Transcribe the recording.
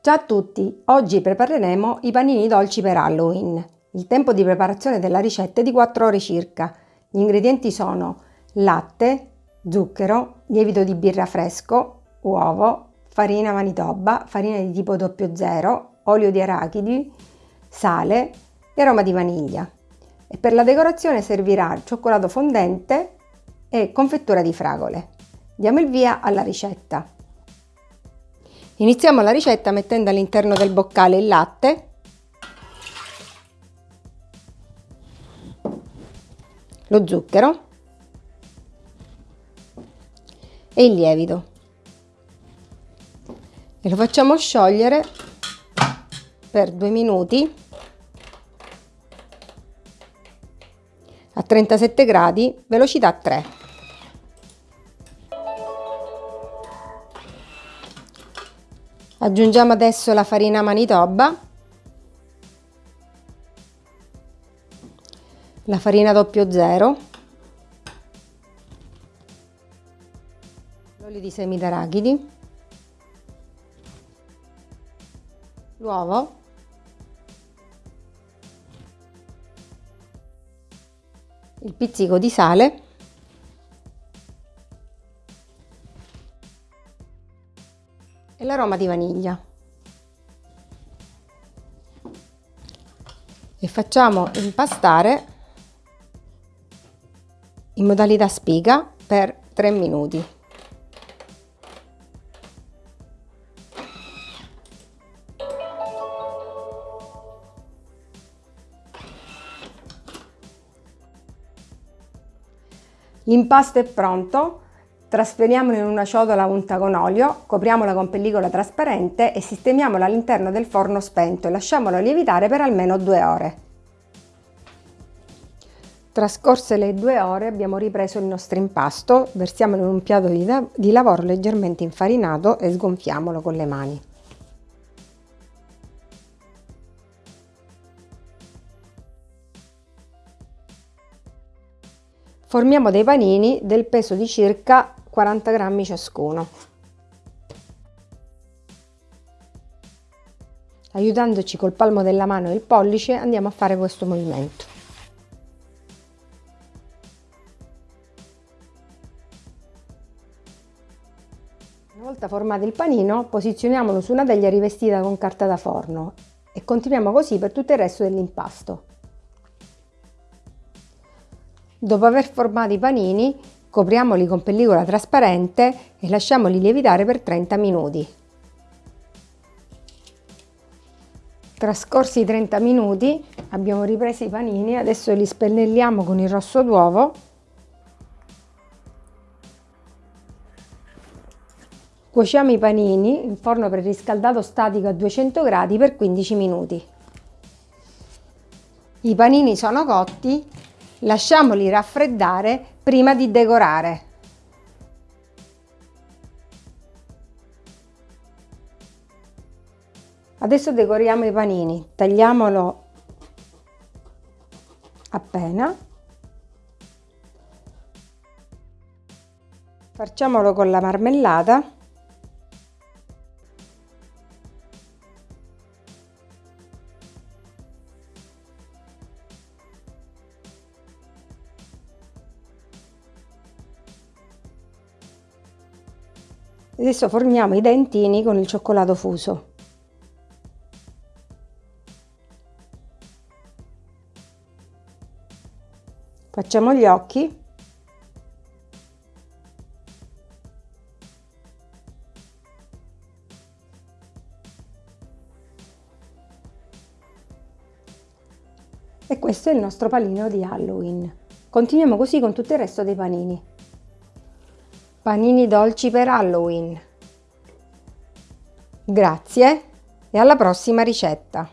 Ciao a tutti! Oggi prepareremo i panini dolci per Halloween. Il tempo di preparazione della ricetta è di 4 ore circa. Gli ingredienti sono latte, zucchero, lievito di birra fresco, uovo, farina manitoba, farina di tipo 00, olio di arachidi, sale e aroma di vaniglia. E per la decorazione servirà cioccolato fondente e confettura di fragole. Diamo il via alla ricetta. Iniziamo la ricetta mettendo all'interno del boccale il latte, lo zucchero. E il lievito. E lo facciamo sciogliere per due minuti a 37 gradi velocità 3 Aggiungiamo adesso la farina manitoba, la farina 00, l'olio di semi d'arachidi, l'uovo, il pizzico di sale e l'aroma di vaniglia. E facciamo impastare in modalità spiga per 3 minuti. L'impasto è pronto, Trasferiamolo in una ciotola unta con olio, copriamola con pellicola trasparente e sistemiamola all'interno del forno spento e lasciamolo lievitare per almeno due ore. Trascorse le due ore abbiamo ripreso il nostro impasto, versiamolo in un piatto di, di lavoro leggermente infarinato e sgonfiamolo con le mani. Formiamo dei panini del peso di circa 40 grammi ciascuno. Aiutandoci col palmo della mano e il pollice andiamo a fare questo movimento. Una volta formato il panino, posizioniamolo su una teglia rivestita con carta da forno e continuiamo così per tutto il resto dell'impasto. Dopo aver formato i panini, Copriamoli con pellicola trasparente e lasciamoli lievitare per 30 minuti. Trascorsi i 30 minuti abbiamo ripreso i panini, adesso li spennelliamo con il rosso d'uovo. Cuociamo i panini in forno preriscaldato statico a 200 gradi per 15 minuti. I panini sono cotti, lasciamoli raffreddare prima di decorare. Adesso decoriamo i panini, tagliamolo appena, facciamolo con la marmellata Adesso formiamo i dentini con il cioccolato fuso. Facciamo gli occhi. E questo è il nostro panino di Halloween. Continuiamo così con tutto il resto dei panini. Panini dolci per Halloween. Grazie e alla prossima ricetta!